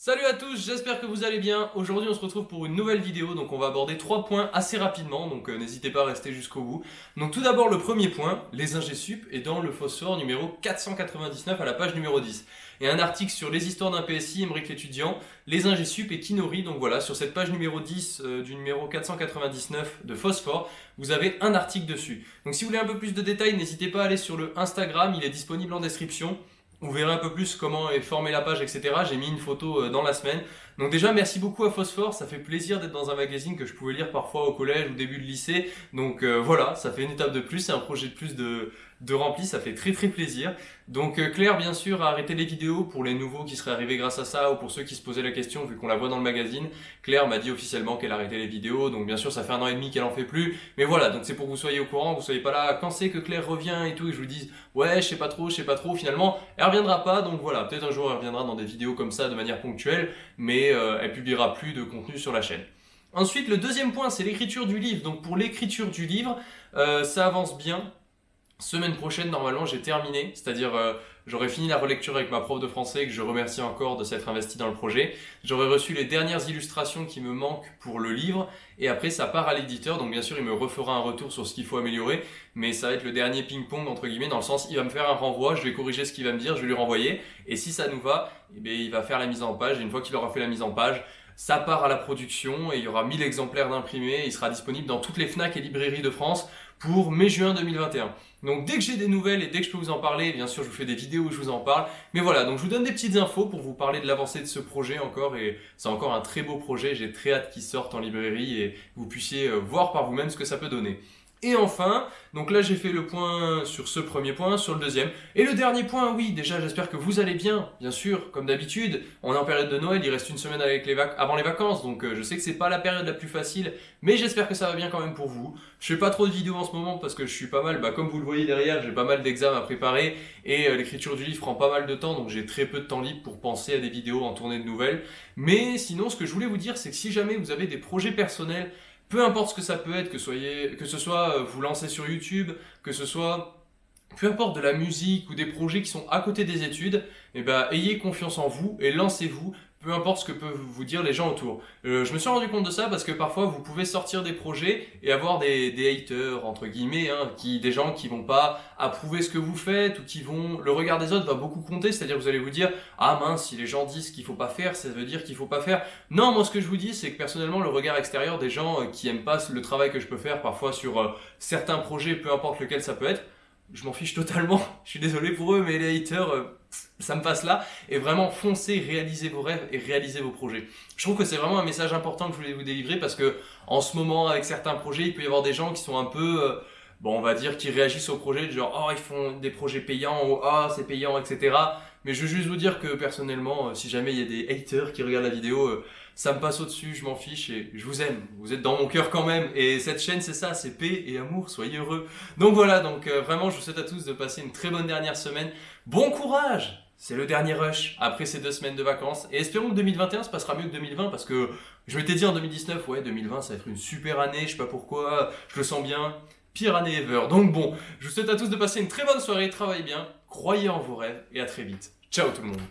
Salut à tous, j'espère que vous allez bien. Aujourd'hui on se retrouve pour une nouvelle vidéo, donc on va aborder trois points assez rapidement, donc euh, n'hésitez pas à rester jusqu'au bout. Donc tout d'abord le premier point, les ingé sup, et dans le phosphore numéro 499 à la page numéro 10. Et un article sur les histoires d'un PSI, Emmerich l'étudiant, les ingé sup et Kinori, donc voilà, sur cette page numéro 10 euh, du numéro 499 de phosphore, vous avez un article dessus. Donc si vous voulez un peu plus de détails, n'hésitez pas à aller sur le Instagram, il est disponible en description. Vous verrez un peu plus comment est formée la page, etc. J'ai mis une photo euh, dans la semaine. Donc déjà, merci beaucoup à Phosphore. Ça fait plaisir d'être dans un magazine que je pouvais lire parfois au collège ou début de lycée. Donc euh, voilà, ça fait une étape de plus. C'est un projet de plus de, de rempli. Ça fait très très plaisir. Donc euh, Claire, bien sûr, a arrêté les vidéos pour les nouveaux qui seraient arrivés grâce à ça ou pour ceux qui se posaient la question vu qu'on la voit dans le magazine. Claire m'a dit officiellement qu'elle arrêtait les vidéos. Donc bien sûr, ça fait un an et demi qu'elle en fait plus. Mais voilà, donc c'est pour que vous soyez au courant, que vous soyez pas là quand c'est que Claire revient et tout et je vous dise ouais, je sais pas trop, je sais pas trop. Finalement, reviendra pas. Donc voilà, peut-être un jour elle reviendra dans des vidéos comme ça de manière ponctuelle, mais euh, elle publiera plus de contenu sur la chaîne. Ensuite, le deuxième point, c'est l'écriture du livre. Donc pour l'écriture du livre, euh, ça avance bien. Semaine prochaine, normalement, j'ai terminé, c'est-à-dire euh, j'aurai fini la relecture avec ma prof de français que je remercie encore de s'être investi dans le projet. J'aurai reçu les dernières illustrations qui me manquent pour le livre. Et après ça part à l'éditeur, donc bien sûr il me refera un retour sur ce qu'il faut améliorer, mais ça va être le dernier ping-pong entre guillemets dans le sens il va me faire un renvoi, je vais corriger ce qu'il va me dire, je vais lui renvoyer. Et si ça nous va, eh il va faire la mise en page. Et une fois qu'il aura fait la mise en page, ça part à la production et il y aura 1000 exemplaires d'imprimés. Il sera disponible dans toutes les FNAC et librairies de France pour mai-juin 2021. Donc dès que j'ai des nouvelles et dès que je peux vous en parler, bien sûr je vous fais des vidéos où je vous en parle. Mais voilà, donc je vous donne des petites infos pour vous parler de l'avancée de ce projet encore. Et c'est encore un très beau projet, j'ai très hâte qu'il sorte en librairie et vous puissiez euh, voir par vous-même ce que ça peut donner. Et enfin, donc là j'ai fait le point sur ce premier point, sur le deuxième. Et le dernier point, oui, déjà j'espère que vous allez bien, bien sûr, comme d'habitude. On est en période de Noël, il reste une semaine avant les vacances, donc euh, je sais que c'est pas la période la plus facile, mais j'espère que ça va bien quand même pour vous. Je fais pas trop de vidéos en ce moment parce que je suis pas mal, bah, comme vous le voyez derrière, j'ai pas mal d'examens à préparer et euh, l'écriture du livre prend pas mal de temps, donc j'ai très peu de temps libre pour penser à des vidéos en tournée de nouvelles. Mais sinon, ce que je voulais vous dire, c'est que si jamais vous avez des projets personnels peu importe ce que ça peut être, que, ce soit euh, vous lancer sur YouTube, que ce soit peu importe de la musique ou des projets qui sont à côté des études, eh ben, ayez confiance en vous et lancez-vous peu importe ce que peuvent vous dire les gens autour. Euh, je me suis rendu compte de ça parce que parfois vous pouvez sortir des projets et avoir des, haters entre guillemets, hein, qui, des gens qui vont pas approuver ce que vous faites ou qui vont le regard des autres va beaucoup compter, c'est-à-dire vous allez vous dire ah mince si les gens disent qu'il faut pas faire, ça veut dire qu'il faut pas faire. Non, moi ce que je vous dis c'est que personnellement le regard extérieur des gens euh, qui aiment pas le travail que je peux faire parfois sur euh, certains projets, peu importe lequel ça peut être, je m'en fiche totalement. Je suis désolé pour eux, mais les haters, ça me passe là. Et vraiment, foncez, réalisez vos rêves et réalisez vos projets. Je trouve que c'est vraiment un message important que je voulais vous délivrer parce que en ce moment, avec certains projets, il peut y avoir des gens qui sont un peu, euh, bon, on va dire, qui réagissent au projet, genre, oh, ils font des projets payants ou oh, c'est payant, etc. Mais je veux juste vous dire que personnellement, euh, si jamais il y a des haters qui regardent la vidéo, ça me passe au-dessus, je m'en fiche et je vous aime. Vous êtes dans mon cœur quand même. Et cette chaîne, c'est ça, c'est paix et amour, soyez heureux. Donc voilà, donc euh, vraiment, je vous souhaite à tous de passer une très bonne dernière semaine. Bon courage c'est le dernier rush après ces deux semaines de vacances. Et espérons que 2021 se passera mieux que 2020 parce que je m'étais dit en 2019, ouais, 2020 ça va être une super année, je sais pas pourquoi, je le sens bien. Pire année ever. Donc bon, je vous souhaite à tous de passer une très bonne soirée, travaillez bien, croyez en vos rêves et à très vite. Ciao tout le monde